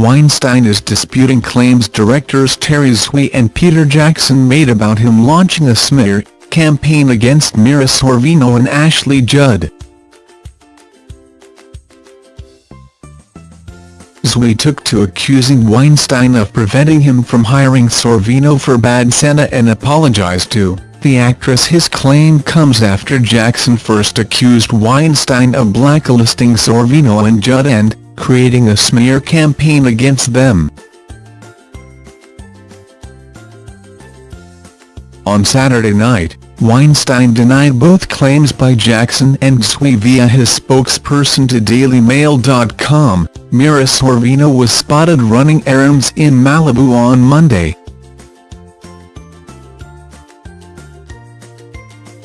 Weinstein is disputing claims directors Terry Zwi and Peter Jackson made about him launching a smear campaign against Mira Sorvino and Ashley Judd. Zwi took to accusing Weinstein of preventing him from hiring Sorvino for Bad Santa and apologized to the actress his claim comes after Jackson first accused Weinstein of blacklisting Sorvino and Judd and creating a smear campaign against them. On Saturday night, Weinstein denied both claims by Jackson and Zwi via his spokesperson to DailyMail.com. Mira Sorvino was spotted running errands in Malibu on Monday.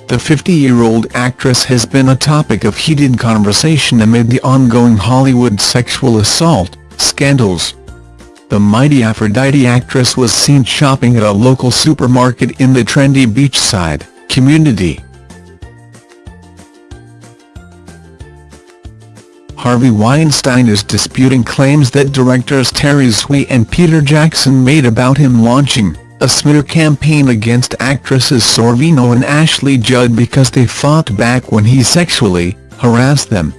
The 50-year-old actress has been a topic of heated conversation amid the ongoing Hollywood sexual assault scandals. The mighty Aphrodite actress was seen shopping at a local supermarket in the trendy beachside community. Harvey Weinstein is disputing claims that directors Terry Zwi and Peter Jackson made about him launching a smear campaign against actresses Sorvino and Ashley Judd because they fought back when he sexually harassed them.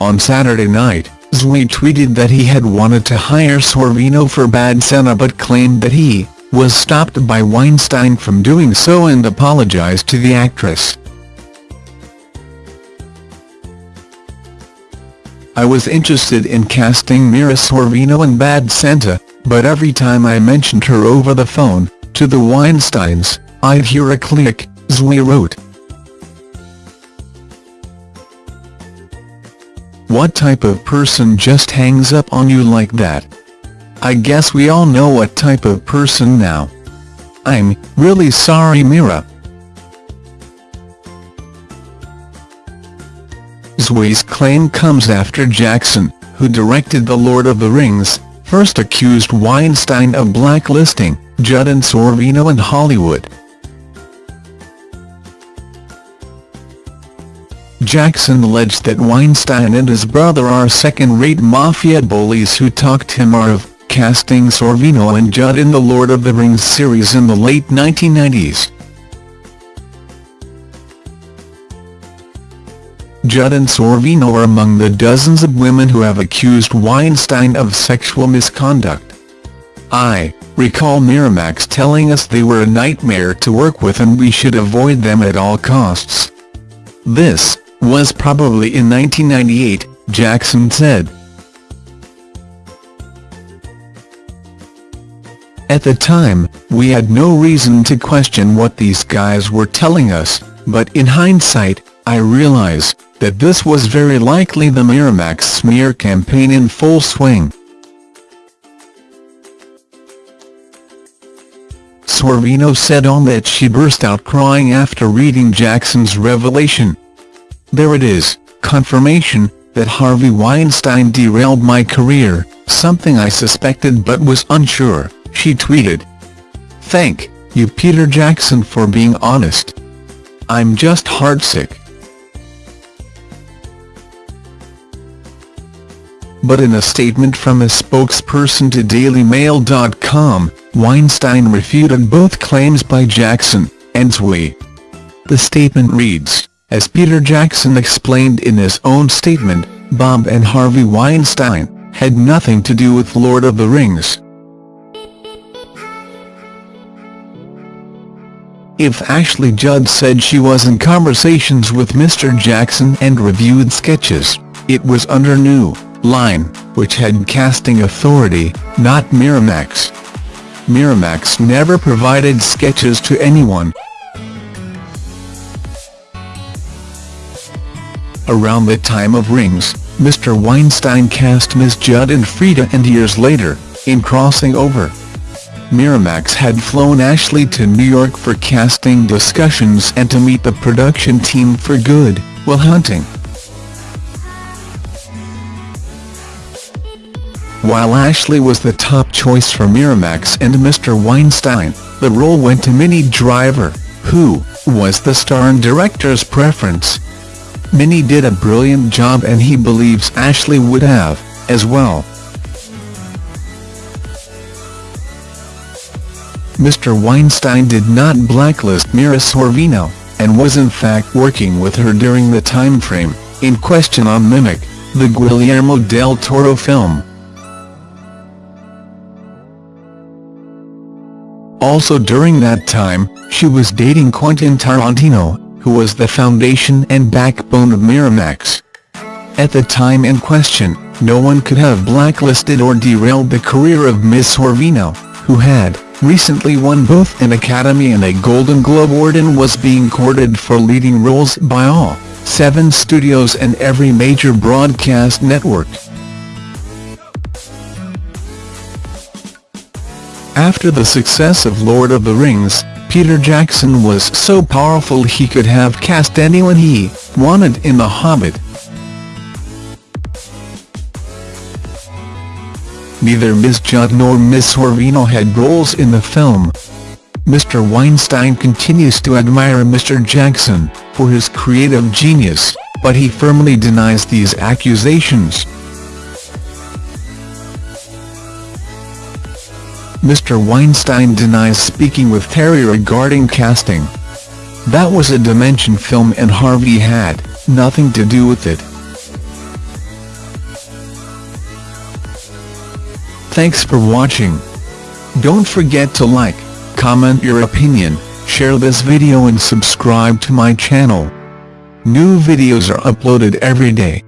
On Saturday night, Zwi tweeted that he had wanted to hire Sorvino for Bad Santa but claimed that he was stopped by Weinstein from doing so and apologized to the actress. I was interested in casting Mira Sorvino in Bad Santa, but every time I mentioned her over the phone, to the Weinsteins, I'd hear a click, Zwi wrote. What type of person just hangs up on you like that? I guess we all know what type of person now. I'm really sorry Mira. Zwi's claim comes after Jackson, who directed The Lord of the Rings, first accused Weinstein of blacklisting Judd and Sorvino in Hollywood. Jackson alleged that Weinstein and his brother are second-rate mafia bullies who talked him out of casting Sorvino and Judd in the Lord of the Rings series in the late 1990s. Judd and Sorvino are among the dozens of women who have accused Weinstein of sexual misconduct. I recall Miramax telling us they were a nightmare to work with and we should avoid them at all costs. This was probably in 1998, Jackson said. At the time, we had no reason to question what these guys were telling us, but in hindsight, I realize that this was very likely the Miramax smear campaign in full swing. Sorvino said on that she burst out crying after reading Jackson's revelation. There it is, confirmation, that Harvey Weinstein derailed my career, something I suspected but was unsure, she tweeted. Thank you Peter Jackson for being honest. I'm just heartsick. But in a statement from a spokesperson to DailyMail.com, Weinstein refuted both claims by Jackson and Zwi. The statement reads, as Peter Jackson explained in his own statement, Bob and Harvey Weinstein had nothing to do with Lord of the Rings. If Ashley Judd said she was in conversations with Mr. Jackson and reviewed sketches, it was under new line, which had casting authority, not Miramax. Miramax never provided sketches to anyone. Around the time of Rings, Mr. Weinstein cast Ms. Judd and Frida and years later, in Crossing Over. Miramax had flown Ashley to New York for casting discussions and to meet the production team for Good Will Hunting. While Ashley was the top choice for Miramax and Mr. Weinstein, the role went to Minnie Driver, who was the star and director's preference. Minnie did a brilliant job and he believes Ashley would have, as well. Mr. Weinstein did not blacklist Mira Sorvino, and was in fact working with her during the time frame in question on Mimic, the Guillermo del Toro film. Also during that time, she was dating Quentin Tarantino, who was the foundation and backbone of Miramax. At the time in question, no one could have blacklisted or derailed the career of Miss Sorvino, who had recently won both an Academy and a Golden Globe Award and was being courted for leading roles by all seven studios and every major broadcast network. After the success of Lord of the Rings, Peter Jackson was so powerful he could have cast anyone he wanted in The Hobbit. Neither Ms. Judd nor Ms. Sorvino had roles in the film. Mr. Weinstein continues to admire Mr. Jackson for his creative genius, but he firmly denies these accusations. Mr. Weinstein denies speaking with Terry regarding casting. That was a Dimension film and Harvey had nothing to do with it. Thanks for watching. Don't forget to like, comment your opinion, share this video and subscribe to my channel. New videos are uploaded every day.